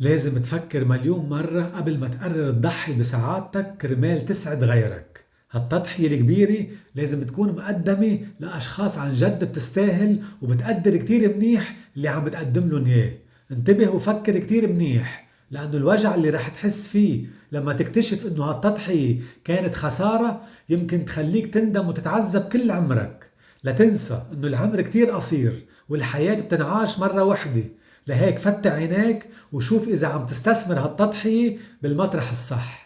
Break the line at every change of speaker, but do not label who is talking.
لازم تفكر مليون مرة قبل ما تقرر تضحي بسعادتك كرمال تسعد غيرك. هالتضحية الكبيرة لازم تكون مقدمة لأشخاص عن جد بتستاهل وبتقدر كتير منيح اللي عم بتقدم لهم إياه. انتبه وفكر كتير منيح لأنه الوجع اللي رح تحس فيه لما تكتشف إنه هالتضحية كانت خسارة يمكن تخليك تندم وتتعذب كل عمرك. لا تنسى إنه العمر كتير قصير والحياة بتنعاش مرة وحدة. لهيك فتح عينيك وشوف إذا عم تستثمر هالتضحية بالمطرح الصح.